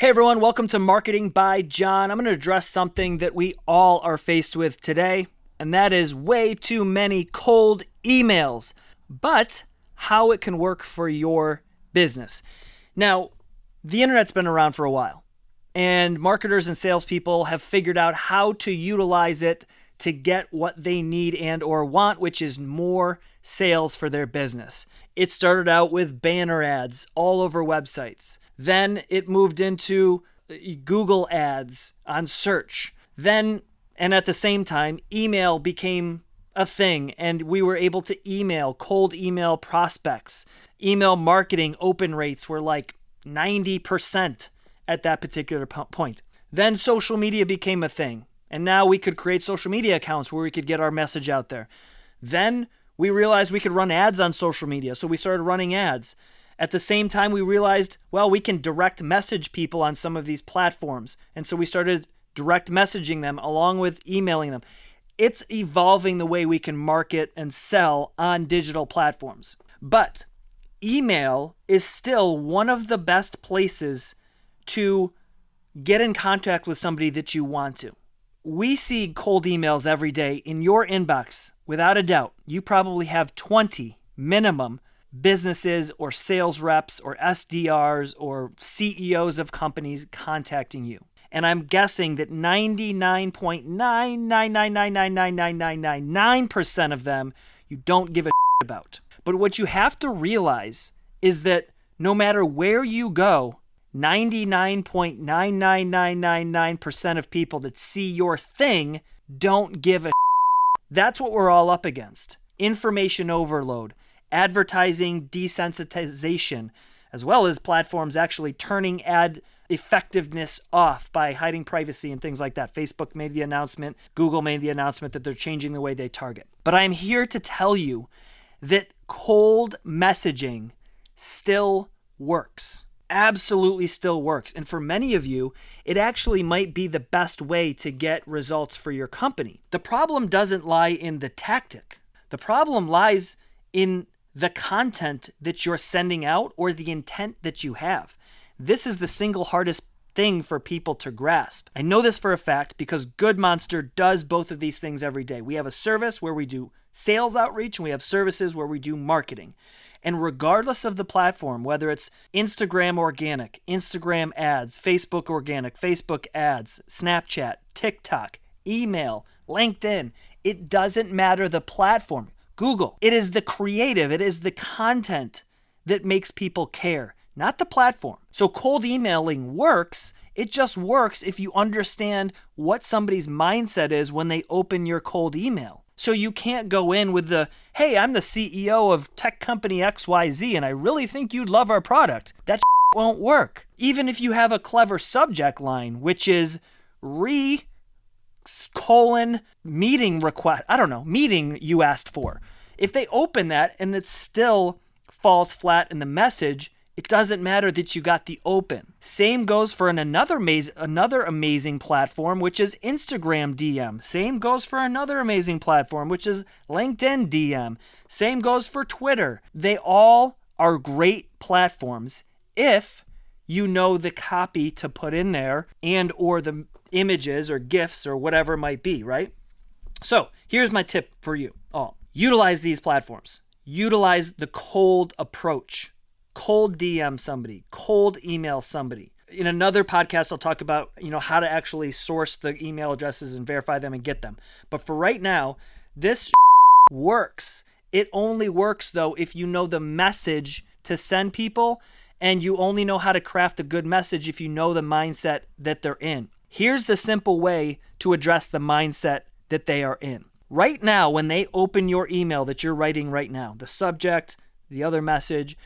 Hey everyone, welcome to Marketing by John. I'm going to address something that we all are faced with today, and that is way too many cold emails, but how it can work for your business. Now, the internet's been around for a while, and marketers and salespeople have figured out how to utilize it to get what they need and or want, which is more sales for their business. It started out with banner ads all over websites. Then it moved into uh, Google ads on search. Then and at the same time, email became a thing and we were able to email cold email prospects. Email marketing open rates were like 90% at that particular point. Then social media became a thing. And now we could create social media accounts where we could get our message out there. Then we realized we could run ads on social media. So we started running ads. At the same time, we realized, well, we can direct message people on some of these platforms. And so we started direct messaging them along with emailing them. It's evolving the way we can market and sell on digital platforms. But email is still one of the best places to get in contact with somebody that you want to we see cold emails every day in your inbox. Without a doubt, you probably have 20 minimum businesses or sales reps or SDRs or CEOs of companies contacting you. And I'm guessing that 99.999999999% of them you don't give a about. But what you have to realize is that no matter where you go, 99.99999% of people that see your thing don't give a That's what we're all up against. Information overload, advertising desensitization, as well as platforms actually turning ad effectiveness off by hiding privacy and things like that. Facebook made the announcement, Google made the announcement that they're changing the way they target. But I'm here to tell you that cold messaging still works absolutely still works. And for many of you, it actually might be the best way to get results for your company. The problem doesn't lie in the tactic, the problem lies in the content that you're sending out or the intent that you have. This is the single hardest thing for people to grasp. I know this for a fact because Good Monster does both of these things every day. We have a service where we do sales outreach and we have services where we do marketing. And regardless of the platform, whether it's Instagram organic, Instagram ads, Facebook organic, Facebook ads, Snapchat, TikTok, email, LinkedIn, it doesn't matter the platform. Google, it is the creative, it is the content that makes people care, not the platform. So cold emailing works. It just works if you understand what somebody's mindset is when they open your cold email. So you can't go in with the, hey, I'm the CEO of tech company XYZ and I really think you'd love our product. That won't work. Even if you have a clever subject line, which is re colon meeting request, I don't know, meeting you asked for. If they open that and it still falls flat in the message, it doesn't matter that you got the open. Same goes for an another amazing another amazing platform which is Instagram DM. Same goes for another amazing platform which is LinkedIn DM. Same goes for Twitter. They all are great platforms if you know the copy to put in there and or the images or gifs or whatever it might be, right? So, here's my tip for you all. Utilize these platforms. Utilize the cold approach cold DM somebody, cold email somebody. In another podcast, I'll talk about you know how to actually source the email addresses and verify them and get them. But for right now, this works. It only works though if you know the message to send people and you only know how to craft a good message if you know the mindset that they're in. Here's the simple way to address the mindset that they are in. Right now, when they open your email that you're writing right now, the subject, the other message,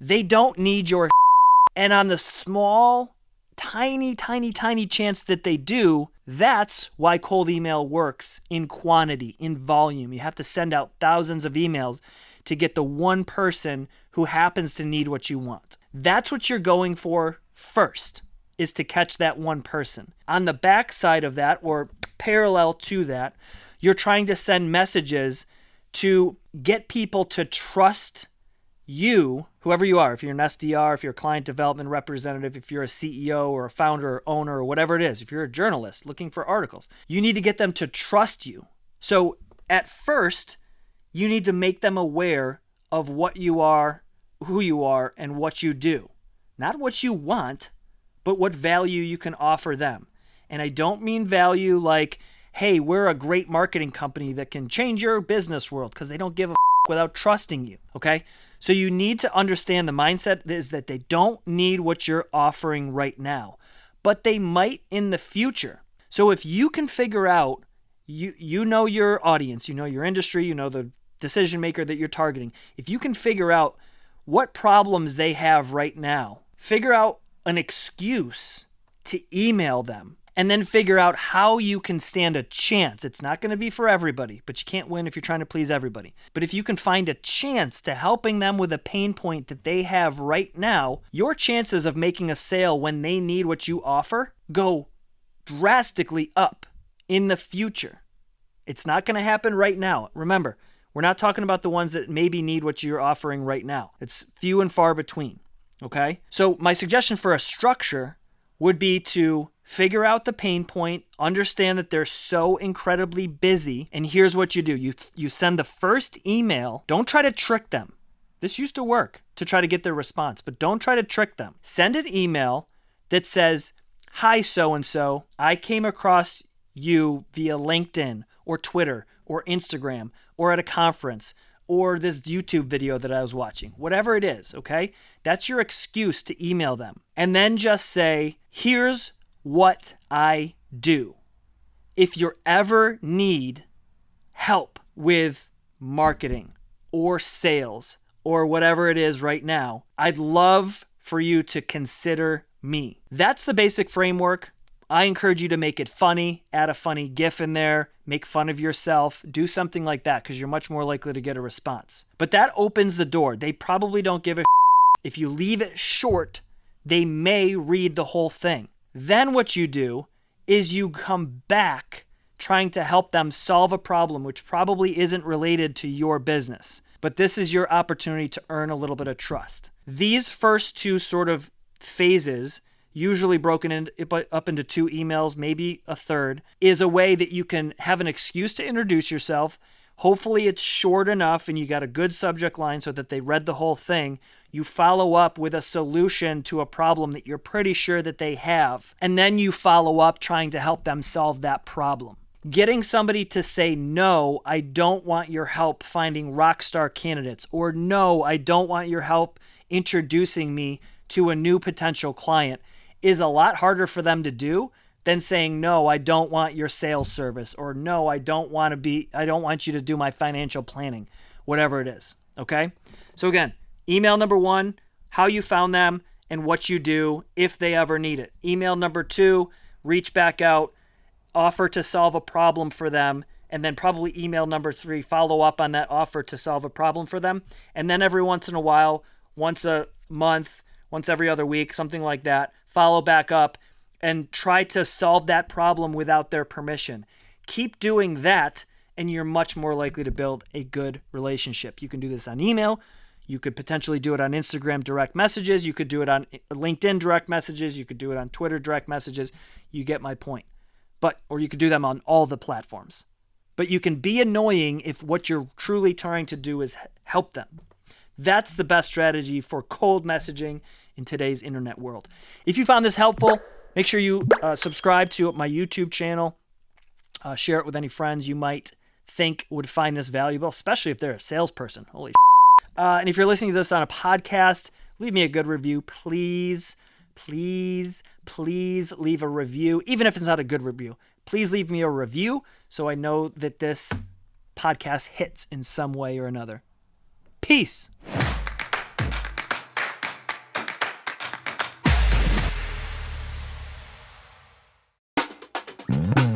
they don't need your and on the small tiny tiny tiny chance that they do, that's why cold email works in quantity, in volume. You have to send out thousands of emails to get the one person who happens to need what you want. That's what you're going for first is to catch that one person. On the back side of that or parallel to that, you're trying to send messages to get people to trust you, whoever you are, if you're an SDR, if you're a client development representative, if you're a CEO or a founder or owner or whatever it is, if you're a journalist looking for articles, you need to get them to trust you. So at first, you need to make them aware of what you are, who you are, and what you do. Not what you want, but what value you can offer them. And I don't mean value like, hey, we're a great marketing company that can change your business world because they don't give a without trusting you. Okay. So you need to understand the mindset is that they don't need what you're offering right now, but they might in the future. So if you can figure out you you know your audience, you know your industry, you know the decision maker that you're targeting. If you can figure out what problems they have right now, figure out an excuse to email them and then figure out how you can stand a chance. It's not going to be for everybody, but you can't win if you're trying to please everybody. But if you can find a chance to helping them with a pain point that they have right now, your chances of making a sale when they need what you offer go drastically up in the future. It's not going to happen right now. Remember, we're not talking about the ones that maybe need what you're offering right now. It's few and far between. Okay? So, my suggestion for a structure would be to figure out the pain point, understand that they're so incredibly busy, and here's what you do. You you send the first email. Don't try to trick them. This used to work to try to get their response, but don't try to trick them. Send an email that says, "Hi so and so, I came across you via LinkedIn or Twitter or Instagram or at a conference." Or this YouTube video that I was watching, whatever it is, okay? That's your excuse to email them. And then just say, here's what I do. If you ever need help with marketing or sales or whatever it is right now, I'd love for you to consider me. That's the basic framework. I encourage you to make it funny, add a funny GIF in there, make fun of yourself, do something like that because you're much more likely to get a response. But that opens the door. They probably don't give a if you leave it short, they may read the whole thing. Then what you do is you come back trying to help them solve a problem which probably isn't related to your business. But this is your opportunity to earn a little bit of trust. These first two sort of phases, usually broken in, up into two emails, maybe a third, is a way that you can have an excuse to introduce yourself. Hopefully, it's short enough and you got a good subject line so that they read the whole thing you follow up with a solution to a problem that you're pretty sure that they have, and then you follow up trying to help them solve that problem. Getting somebody to say, No, I don't want your help finding rock star candidates, or No, I don't want your help introducing me to a new potential client is a lot harder for them to do than saying no i don't want your sales service or no i don't want to be i don't want you to do my financial planning whatever it is okay so again Email number one, how you found them and what you do if they ever need it. Email number two, reach back out, offer to solve a problem for them. And then probably email number three, follow up on that offer to solve a problem for them. And then every once in a while, once a month, once every other week, something like that, follow back up and try to solve that problem without their permission. Keep doing that, and you're much more likely to build a good relationship. You can do this on email, you could potentially do it on Instagram direct messages. You could do it on LinkedIn direct messages. You could do it on Twitter direct messages. You get my point. But, or you could do them on all the platforms. But you can be annoying if what you're truly trying to do is help them. That's the best strategy for cold messaging in today's internet world. If you found this helpful, make sure you uh, subscribe to my YouTube channel. Uh, share it with any friends you might think would find this valuable, especially if they're a salesperson. Holy uh, and if you're listening to this on a podcast, leave me a good review, please. Please, please leave a review, even if it's not a good review. Please leave me a review so I know that this podcast hits in some way or another. Peace. Mm-hmm.